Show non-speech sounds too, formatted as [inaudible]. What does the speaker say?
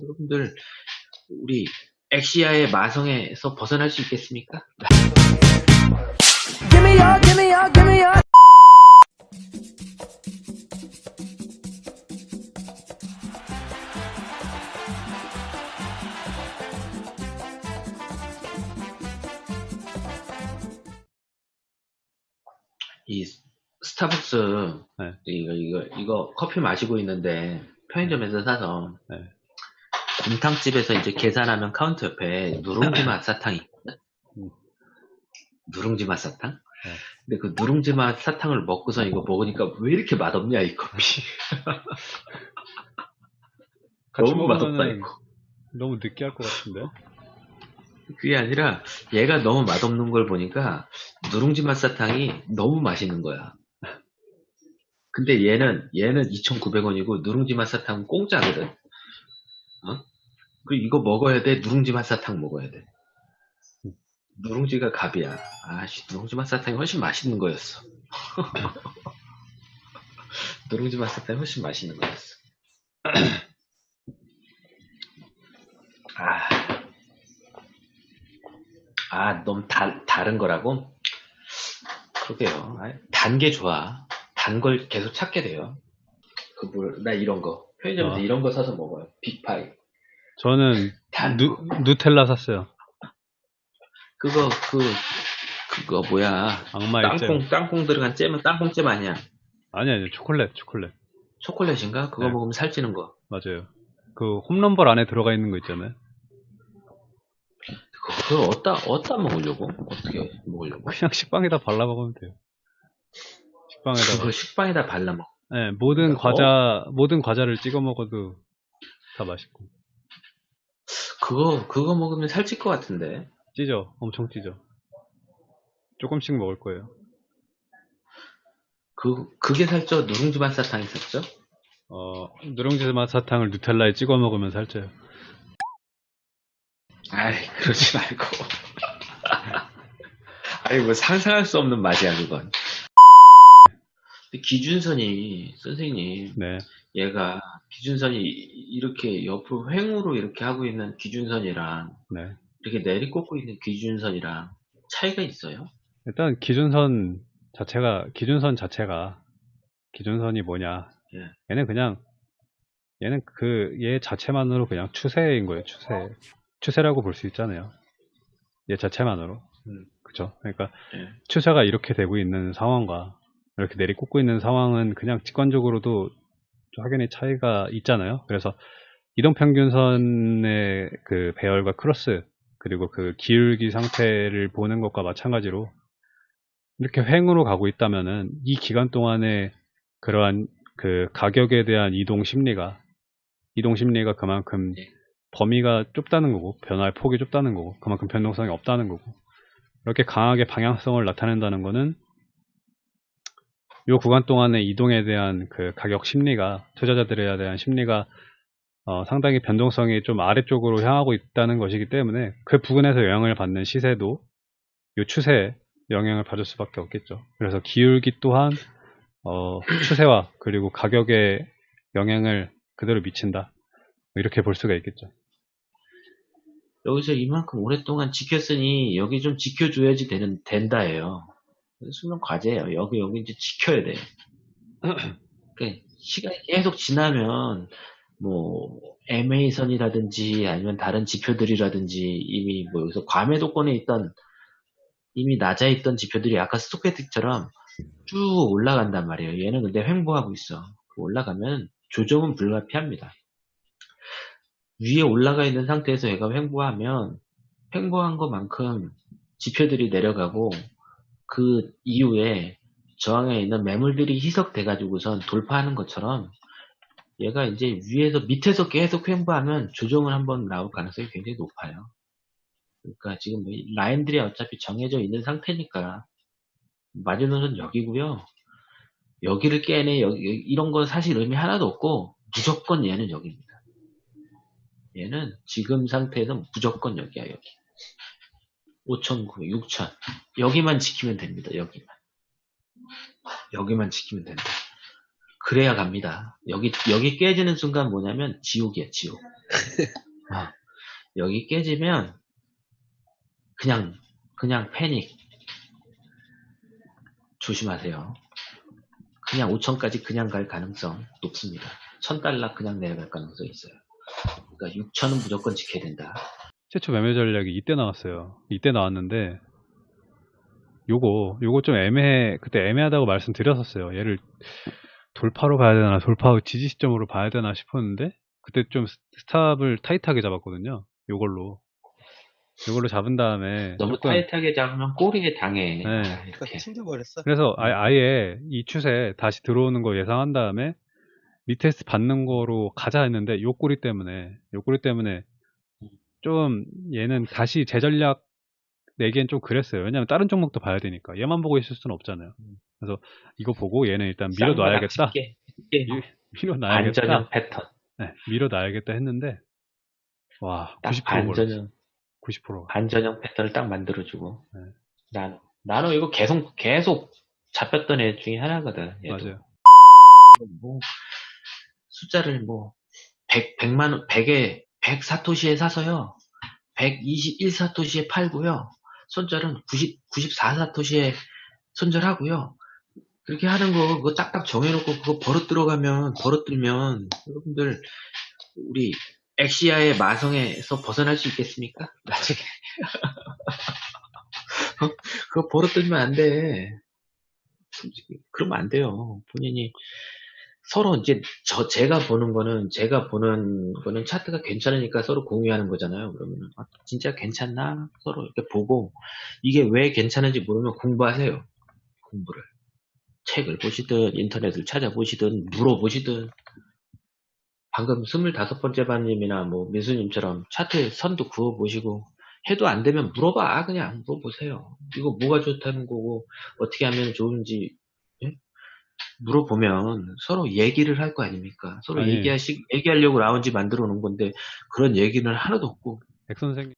여러분들 우리 엑시아의 마성에서 벗어날 수 있겠습니까? Give me your, give me your, give me your. 이 스타벅스 네. 이거 이거 이거 커피 마시고 있는데 편의점에서 사서 네. 곰탕집에서 이제 계산하면 카운터 옆에 누룽지 [clears throat] 맛 사탕이 있거든. 음. 누룽지 맛 사탕? 네. 근데 그 누룽지 맛 사탕을 먹고서 이거 먹으니까 왜 이렇게 맛없냐 이 커피. [laughs] 너무 맛없다 이거. 너무 느끼할 것 같은데? 그게 아니라 얘가 너무 맛없는 걸 보니까 누룽지 맛 사탕이 너무 맛있는 거야. 근데 얘는 얘는 2,900원이고 누룽지 맛 사탕은 공짜거든. 어? 그리고 이거 먹어야 돼. 누룽지 맛 사탕 먹어야 돼. 누룽지가 갑이야. 아씨 누룽지 맛 사탕이 훨씬 맛있는 거였어. [laughs] 누룽지 맛 사탕이 훨씬 맛있는 거였어. [clears throat] 아. 아, 너무 다, 다른 거라고? 그러게요. 단 게 좋아. 단 걸 계속 찾게 돼요. 그, 뭘, 나 이런 거. 편의점에서 어. 이런 거 사서 먹어요. 빅파이. 저는 단 누, 거. 누텔라 샀어요. 그거, 그, 그거 뭐야. 악마의 잼. 땅콩, 땅콩 들어간 잼은 땅콩 잼 아니야. 아니, 아니, 초콜릿, 초콜릿. 초콜릿인가? 그거 네. 먹으면 살찌는 거. 맞아요. 그 홈런볼 안에 들어가 있는 거 있잖아요. 그거, 그걸 어디다, 어디다 먹으려고? 어떻게 먹으려고? 그냥 식빵에다 발라 먹으면 돼요. 식빵에다가. 그거 식빵에다 발라 먹. 네, 모든 어? 과자, 모든 과자를 찍어 먹어도 다 맛있고. 그거, 그거 먹으면 살찔 것 같은데. 찌죠? 엄청 찌죠? 조금씩 먹을 거예요. 그, 그게 살쪄? 누룽지 맛 사탕이 살쪄? 어, 누룽지 맛 사탕을 누텔라에 찍어 먹으면 살쪄요. 아이, 그러지 말고. [laughs] 아니, 뭐 상상할 수 없는 맛이야, 그건. 근데 기준선이, 선생님, 네. 얘가, 기준선이 이렇게 옆으로 횡으로 이렇게 하고 있는 기준선이랑, 네. 이렇게 내리꽂고 있는 기준선이랑 차이가 있어요? 일단 기준선 자체가 기준선 자체가 기준선이 뭐냐 예. 얘는 그냥 얘는 그 얘 자체만으로 그냥 추세인 거예요 추세 추세라고 볼 수 있잖아요 얘 자체만으로 음. 그쵸 그러니까 예. 추세가 이렇게 되고 있는 상황과 이렇게 내리꽂고 있는 상황은 그냥 직관적으로도 좀 확연히 차이가 있잖아요 그래서 이동평균선의 그 배열과 크로스 그리고 그 기울기 상태를 보는 것과 마찬가지로 이렇게 횡으로 가고 있다면은 이 기간 동안에 그러한 그 가격에 대한 이동 심리가 이동 심리가 그만큼 네. 범위가 좁다는 거고 변화의 폭이 좁다는 거고 그만큼 변동성이 없다는 거고 이렇게 강하게 방향성을 나타낸다는 거는 이 구간 동안의 이동에 대한 그 가격 심리가 투자자들에 대한 심리가 어, 상당히 변동성이 좀 아래쪽으로 향하고 있다는 것이기 때문에 그 부분에서 영향을 받는 시세도 이 추세에 영향을 받을 수밖에 없겠죠. 그래서 기울기 또한 어, 추세와 그리고 가격에 영향을 그대로 미친다. 이렇게 볼 수가 있겠죠. 여기서 이만큼 오랫동안 지켰으니 여기 좀 지켜줘야지 되는 된다예요. 수면 과제예요. 여기 여기 이제 지켜야 돼요. [clears throat] 그러니까 시간이 계속 지나면 뭐 MA선이라든지 아니면 다른 지표들이라든지 이미 뭐 여기서 과매도권에 있던 이미 낮아 있던 지표들이 아까 스토캐틱처럼 쭉 올라간단 말이에요. 얘는 근데 횡보하고 있어. 올라가면 조정은 불가피합니다. 위에 올라가 있는 상태에서 얘가 횡보하면 횡보한 것만큼 지표들이 내려가고 그 이후에 저항에 있는 매물들이 희석돼 가지고선 돌파하는 것처럼 얘가 이제 위에서 밑에서 계속 횡보하면 조정을 한번 나올 가능성이 굉장히 높아요. 그러니까 지금 이 라인들이 어차피 정해져 있는 상태니까 마지노선 여기고요. 여기를 깨네 여기 이런 건 사실 의미 하나도 없고 무조건 얘는 여기입니다. 얘는 지금 상태에서 무조건 여기야 여기. 5,900, 6,000 여기만 지키면 됩니다. 여기만 여기만 지키면 된다. 그래야 갑니다. 여기, 여기 깨지는 순간 뭐냐면 지옥이야, 지옥. 아, [laughs] 여기 깨지면 그냥, 그냥 패닉. 조심하세요. 그냥 5천까지 그냥 갈 가능성 높습니다. 1000달러 그냥 내려갈 가능성이 있어요. 그러니까 6천은 무조건 지켜야 된다. 최초 매매 전략이 이때 나왔어요. 이때 나왔는데 요거 요거 좀 애매해 그때 애매하다고 말씀드렸었어요. 얘를 돌파로 봐야 되나 돌파 후 지지 시점으로 봐야 되나 싶었는데 그때 좀 스- stop을 타이트하게 잡았거든요. 요걸로 요걸로 잡은 다음에 너무 조금- 타이트하게 잡으면 꼬리에 당해. 네. 튕겨버렸어. 그래서 아예, 아예 이 추세 다시 들어오는 거 예상한 다음에 retest 받는 거로 가자 했는데 요 꼬리 때문에 요 꼬리 때문에 좀 얘는 다시 재전략 내기엔 좀 그랬어요. 왜냐면 다른 종목도 봐야 되니까 얘만 보고 있을 수는 없잖아요. 그래서 이거 보고 얘는 일단 밀어놔야겠다. 밀어놔야겠다. 반전형 패턴. 네, 밀어놔야겠다 했는데 와딱90% 벌었어. 반전형 90%. 반전형 패턴을 딱 만들어주고. 네. 나는 나는 이거 계속 계속 잡혔던 애 중에 하나거든. 얘도. 맞아요. 뭐 숫자를 뭐 100, 100만 원, 100에 100 사토시에 사서요. 121 사토시에 팔고요. 손절은 90, 94 사토시에 손절하고요. 그렇게 하는 거 그거 딱딱 정해놓고 그거 버릇 들어가면 버릇 들면 여러분들 우리 엑시아의 마성에서 벗어날 수 있겠습니까? [laughs] 나중에 어? 그거 버릇 들면 안 돼. 솔직히 그러면 안 돼요. 본인이 서로 이제 저 제가 보는 거는 제가 보는 거는 차트가 괜찮으니까 서로 공유하는 거잖아요. 그러면 아, 진짜 괜찮나 서로 이렇게 보고 이게 왜 괜찮은지 모르면 공부하세요. 공부를 책을 보시든 인터넷을 찾아보시든 물어보시든 방금 25번째 반님이나 뭐 민수님처럼 차트 선도 그어 보시고 해도 안 되면 물어봐 그냥 물어보세요. 이거 뭐가 좋다는 거고 어떻게 하면 좋은지 예? 물어보면 서로 얘기를 할 거 아닙니까? 서로 아니. 얘기하시, 얘기하려고 라운지 만들어 놓은 건데 그런 얘기는 하나도 없고 백 선생